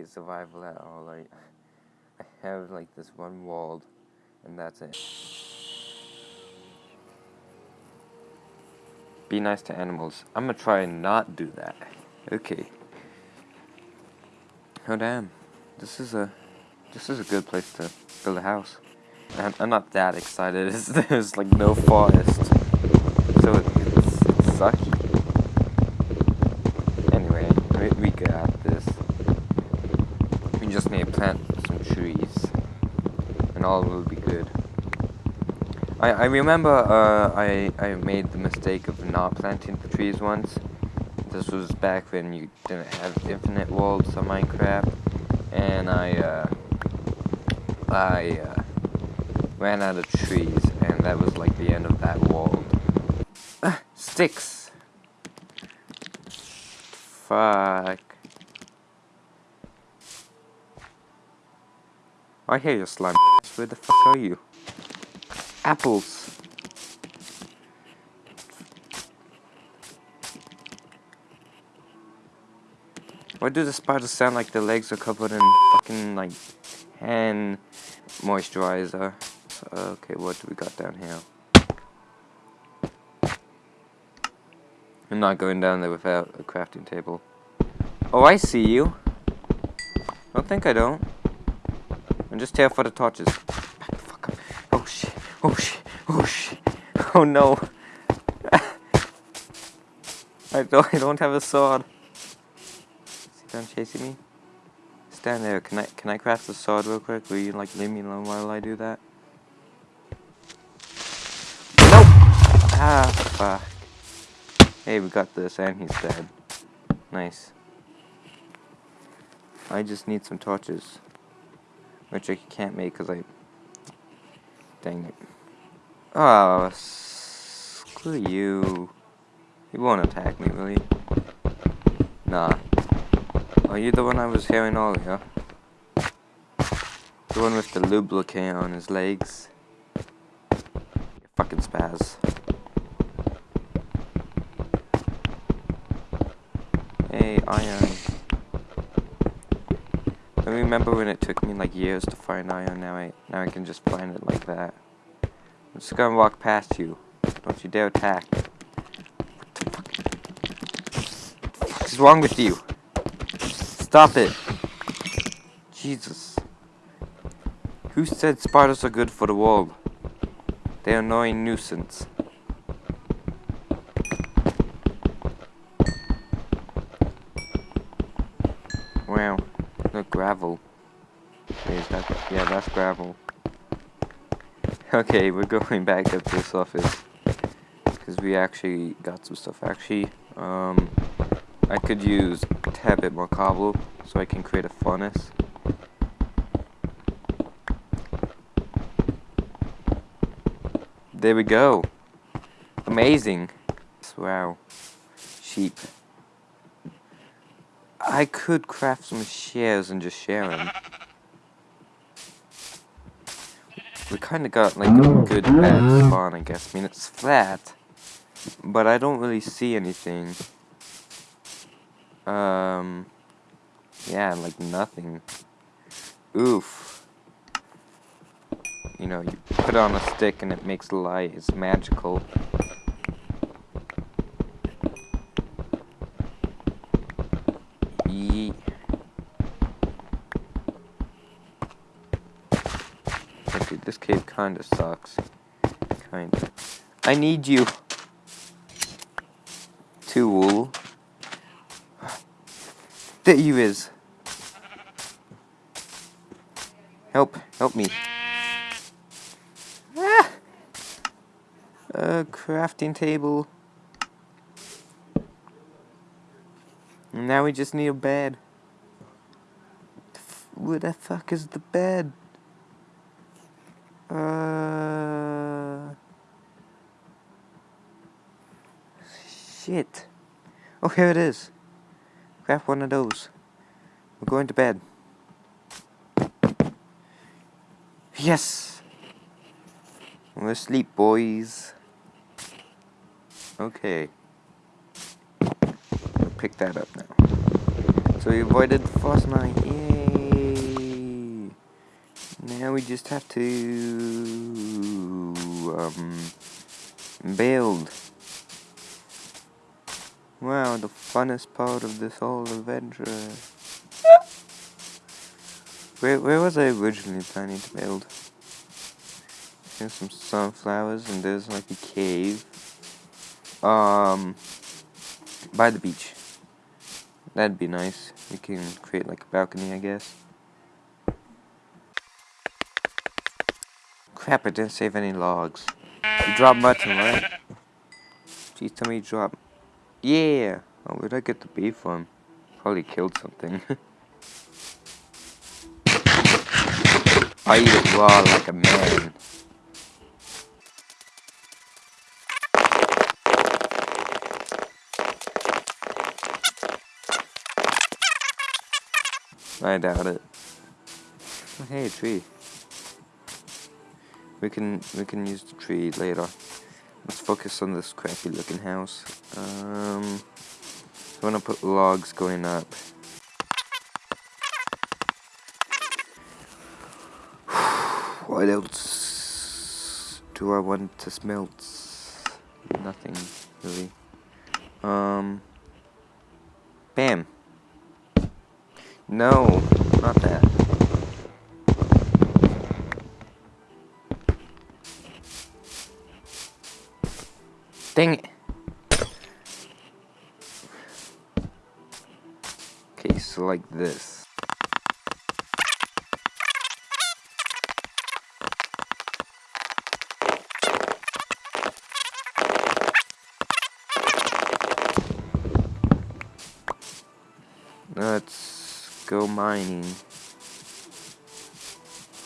play survival at all. I, I have like this one wall, and that's it. Be nice to animals. I'm gonna try and not do that. Okay. Oh damn. This is a this is a good place to build a house. I'm, I'm not that excited. There's like no forest. So it's sucky. Anyway, we, we got this. We just need to plant some trees. And all will be good. I, I remember uh, I, I made the mistake of not planting the trees once. This was back when you didn't have infinite worlds on Minecraft. And I, uh, I, uh, ran out of trees, and that was like the end of that world. Ah, sticks! Fuck. I hear your slime. Where the fuck are you? Apples! Why do the spiders sound like their legs are covered in fucking, like, hand moisturizer? Okay, what do we got down here? I'm not going down there without a crafting table. Oh, I see you. Don't think I don't. I'm just here for the torches. Oh shit. Oh shit. Oh shit. Oh no. I don't I don't have a sword. Is done chasing me? Stand there. Can I can I craft a sword real quick? Will you like leave me alone while I do that? Nope! Ah, fuck. Hey, we got this, and he's dead. Nice. I just need some torches. Which I can't make because I... Dang it. Oh, screw you. You won't attack me, will you? Nah. Are you the one I was hearing earlier? The one with the lubricant on his legs? Fucking spaz. Hey, iron. I remember when it took me like years to find iron, now I now I can just find it like that. I'm just gonna walk past you. Don't you dare attack. What the fuck? What is wrong with you? Stop it. Jesus. Who said spiders are good for the world? They're annoying nuisance. Gravel. Is that, yeah, that's gravel. Okay, we're going back up to this office. Because we actually got some stuff. Actually, um, I could use a tad bit more cobble so I can create a furnace. There we go. Amazing. Wow. Sheep. I could craft some shares and just share them. We kind of got like a good bad spawn, I guess. I mean, it's flat, but I don't really see anything. Um, yeah, like nothing. Oof. You know, you put on a stick and it makes light. It's magical. Yeet. Okay, this cave kinda sucks. Kinda. I need you. Tool. There you is. Help, help me. Ah! A crafting table. Now we just need a bed. Where the fuck is the bed? Uh... Shit. Oh, here it is. Grab one of those. We're going to bed. Yes! We're asleep, boys. Okay. Pick that up now. So we avoided the first night. Yay! Now we just have to um, build. Wow, the funnest part of this whole adventure. Where, where was I originally planning to build? There's some sunflowers and there's like a cave. Um, by the beach. That'd be nice. We can create like a balcony, I guess. Crap, I didn't save any logs. You dropped mutton, right? Please tell me you dropped. Yeah! Oh, where'd I get the beef from? Probably killed something. I eat it raw like a man. I doubt it. Oh, hey, tree. We can we can use the tree later. Let's focus on this crappy looking house. Um, I want to put logs going up. what else do I want to smelt? Nothing really. Um, bam. No, not that. Dang it. Okay, so like this. Let's go mining.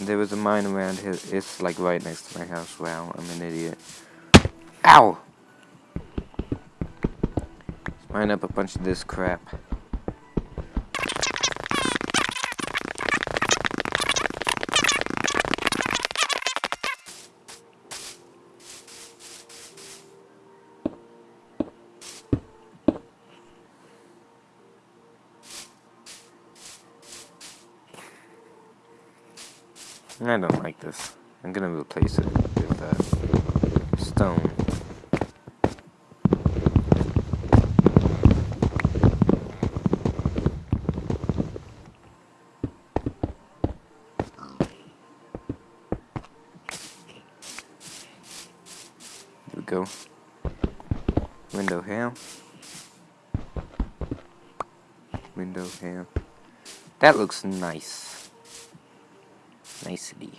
There was a mine around here. It's like right next to my house. Wow, I'm an idiot. Ow! Mine up a bunch of this crap. I don't like this. I'm gonna replace it with uh, stone. There we go. Window here. Window here. That looks nice. Nicely.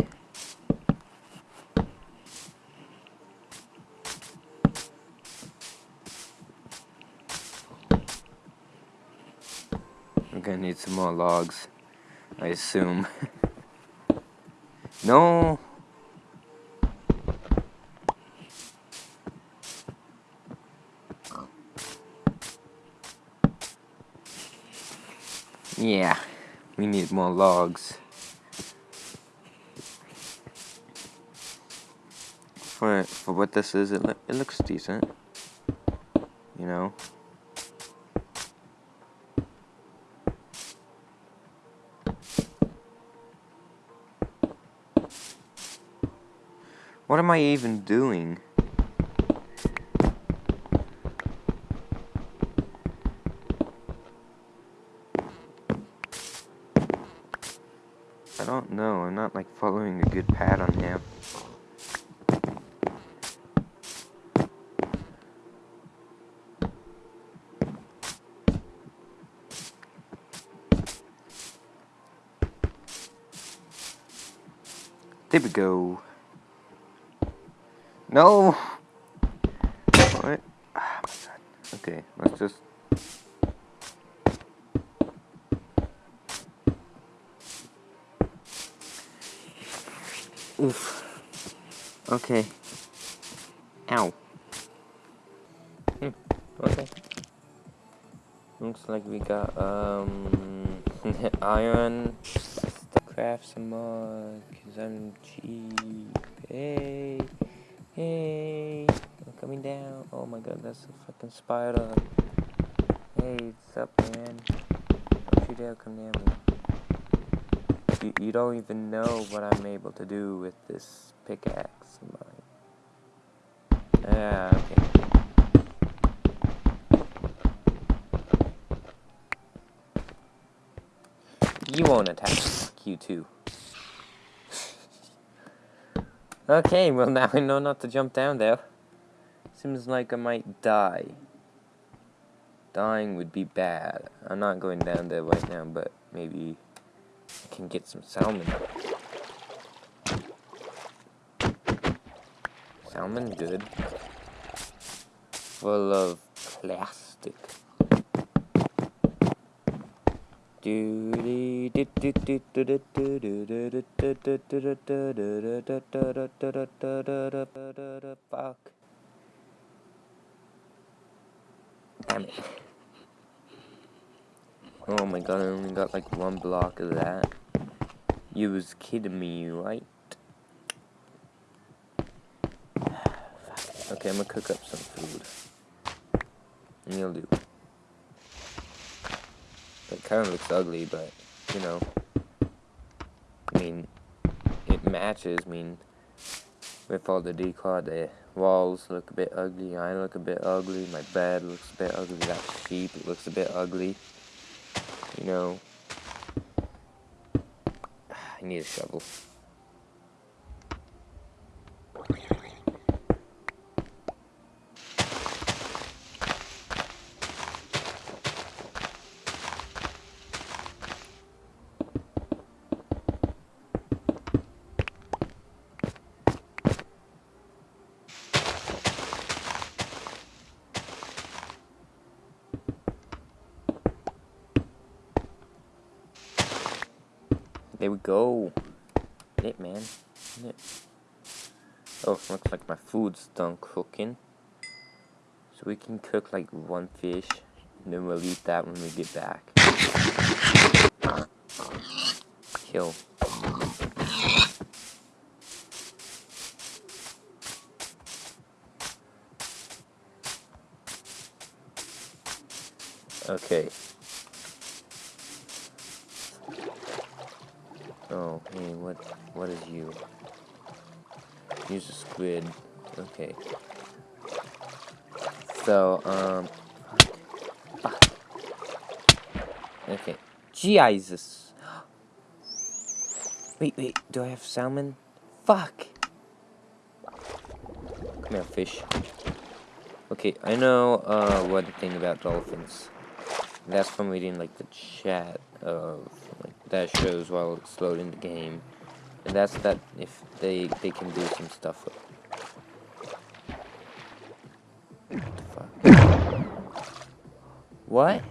We're gonna need some more logs, I assume. no! Yeah, we need more logs. For for what this is, it lo it looks decent. You know. What am I even doing? I don't know. I'm not like following a good pattern here. There we go. No! Alright. My god. Okay, let's just... Oof. Okay. Ow. Hmm. Okay. Looks like we got, um... iron. Craft some more, cause I'm cheap. Hey. Hey. I'm coming down. Oh my god, that's a fucking spider. Hey, what's up, man? Don't you dare come near me. You, you don't even know what I'm able to do with this pickaxe of mine. Yeah, okay. You won't attack you too. Okay, well now I know not to jump down there. Seems like I might die. Dying would be bad. I'm not going down there right now, but maybe I can get some salmon. Salmon good. Full of plastic. Fuck. Damn it. Oh my god, I only got like one block of that. You was kidding me, right? Okay, I'm gonna cook up some food. And you'll do. It kind of looks ugly, but, you know. I mean, it matches, I mean, with all the decor, the walls look a bit ugly, I look a bit ugly, my bed looks a bit ugly, that sheep looks a bit ugly. You know, I need a shovel. There we go. It man. It. Oh, looks like my food's done cooking. So we can cook like one fish, and then we'll eat that when we get back. Kill. Okay. Oh, hey, what, what is you? Use a squid. Okay. So, um... Fuck. Okay. Jesus! Wait, wait, do I have salmon? Fuck! Come here, fish. Okay, I know, uh, one thing about dolphins. That's from reading, like, the chat of that shows while it's loading the game. And that's that if they they can do some stuff with. What?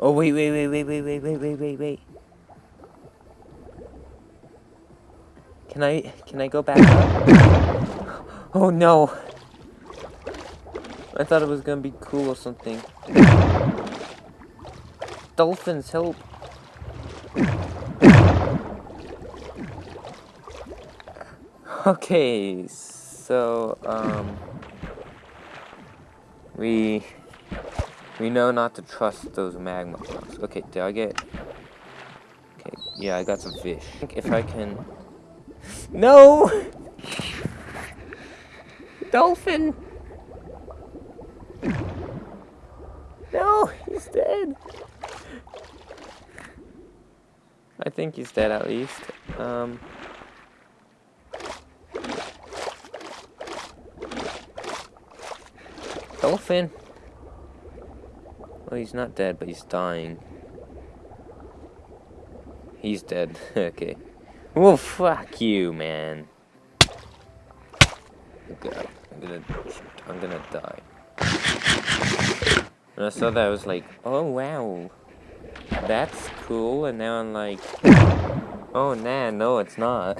Oh wait wait wait wait wait wait wait wait wait wait. Can I can I go back up? Oh no. I thought it was gonna be cool or something. Dolphins, help! Okay, so, um... We... We know not to trust those magma blocks. Okay, did I get... Okay, yeah, I got some fish. I think if I can... No! Dolphin! No, he's dead. I think he's dead at least. Um. Dolphin. Well, he's not dead, but he's dying. He's dead. okay. Well, fuck you, man. I'm gonna, I'm gonna die. And I saw that, I was like, oh wow, that's cool. And now I'm like, oh nah, no, it's not.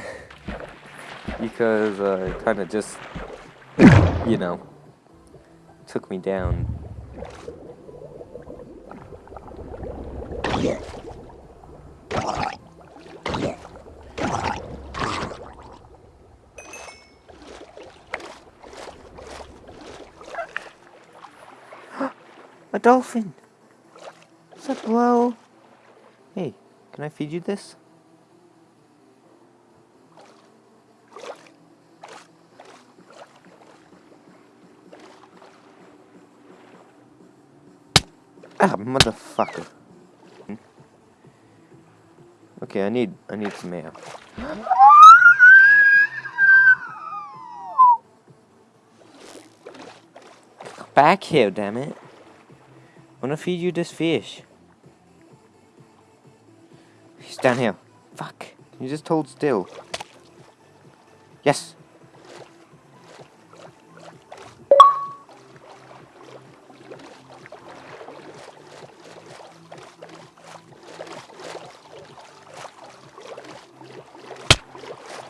because uh, it kind of just, you know, took me down. Yeah. A dolphin! What's up, hello? Hey, can I feed you this? Ah, motherfucker. Hmm. Okay, I need I need some air. Back here, damn it. I wanna feed you this fish. He's down here. Fuck. You just hold still. Yes.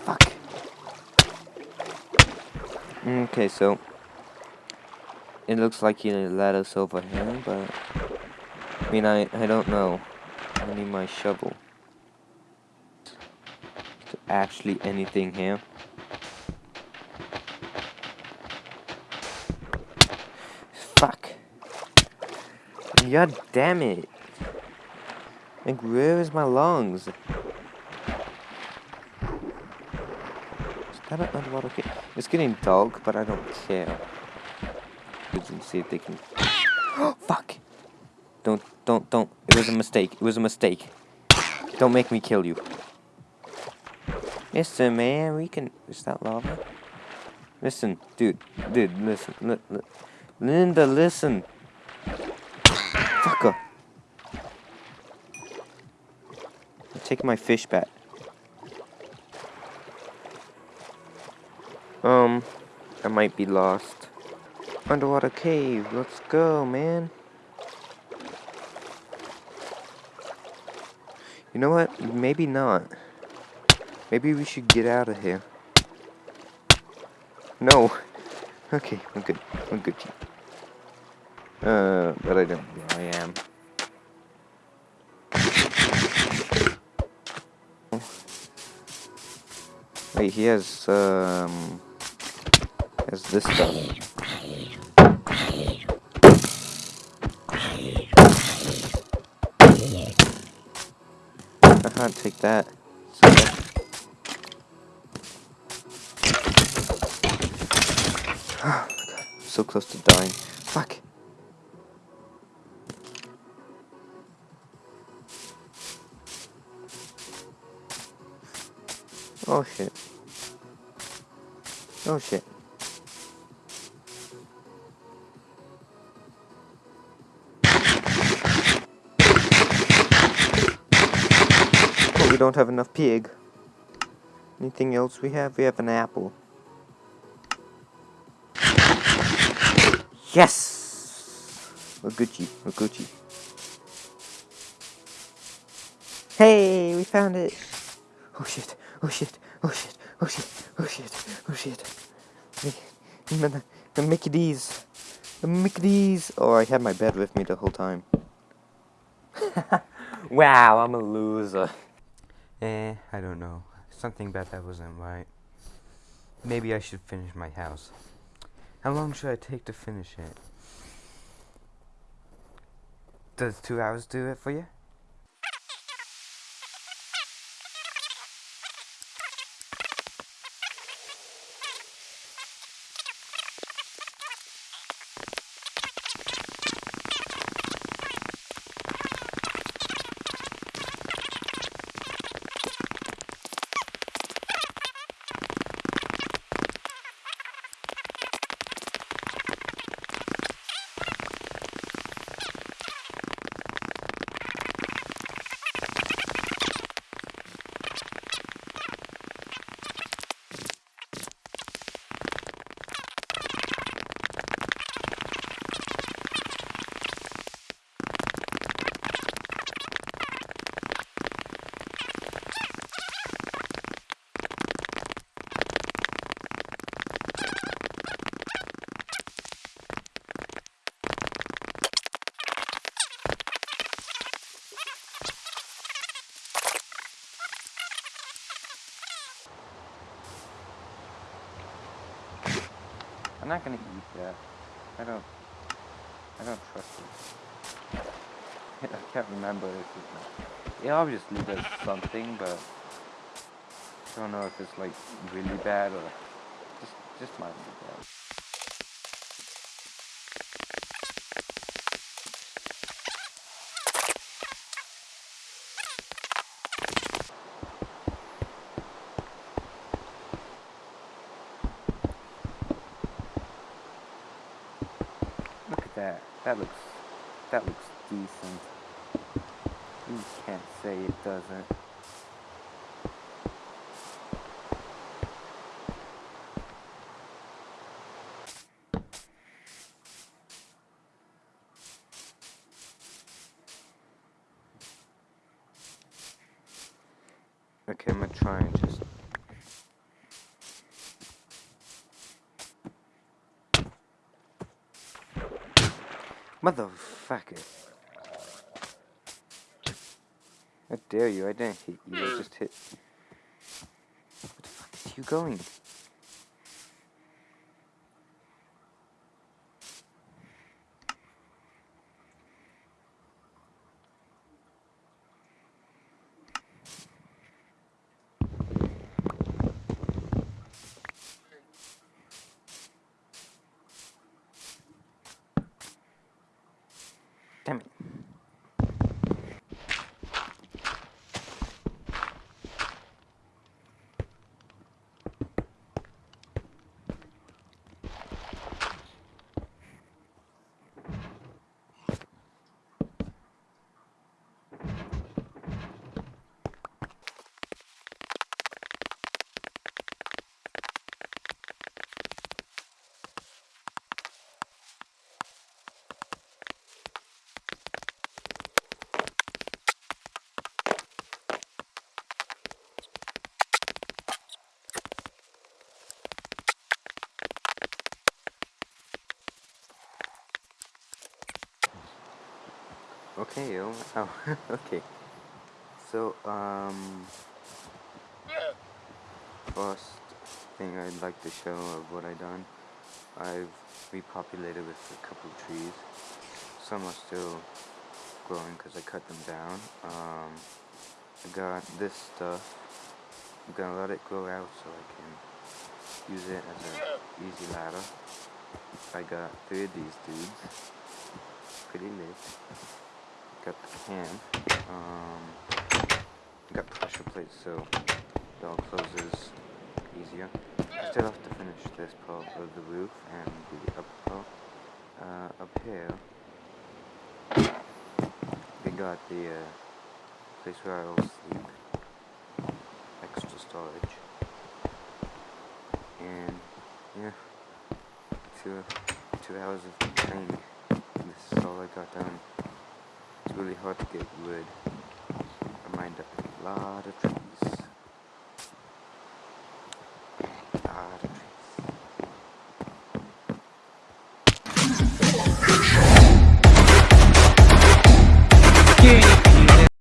Fuck. Okay, so it looks like he led us over here, but I mean, I I don't know. I need my shovel. There actually anything here? Fuck. God damn it. Like, where is my lungs? Is that an underwater? It's getting dark, but I don't care. Let's see if they can... Fuck! Don't, don't, don't. It was a mistake. It was a mistake. Don't make me kill you. Listen, man, we can... Is that lava? Listen, dude, dude, listen. Li li Linda, listen. Fucker. Take my fish back. Um, I might be lost. Underwater cave, let's go, man. You know what? Maybe not. Maybe we should get out of here. No. Okay, I'm good. I'm good. Uh, but I don't know I am. Wait, he has, um... Has this stuff. Can't take that. So close to dying. Fuck. Oh shit. Oh shit. Don't have enough pig. Anything else we have? We have an apple. Yes! We're Gucci. We're Gucci. Hey, we found it. Oh shit. Oh shit. Oh shit. Oh shit. Oh shit. Oh shit. The, the, the Mickey D's. The Mickey D's. Oh, I had my bed with me the whole time. wow, I'm a loser. Eh, I don't know. Something about that wasn't right. Maybe I should finish my house. How long should I take to finish it? Does two hours do it for you? I'm not gonna eat that. I don't. I don't trust it. I can't remember if it's... It obviously does something, but... I don't know if it's like really bad or just just might be bad. Look at that. That looks that looks decent. You can't say it doesn't. Okay, I'm gonna try and just Motherfucker. How dare you, I didn't hit you, I hmm. just hit... What the fuck is you going? Damn it. Okay, oh, oh okay. So, um, first thing I'd like to show of what I done, I've repopulated with a couple of trees. Some are still growing because I cut them down. Um, I got this stuff. I'm gonna let it grow out so I can use it as an easy ladder. I got three of these dudes. Pretty lit got the can. Um, got pressure plates so it all closes easier. I still have to finish this part of the roof and the upper part. Uh, up here, they got the uh, place where I'll sleep. Extra storage. And, yeah, two, two hours of training. This is all I got done. It's really hard to get wood. I mined up a lot of trees.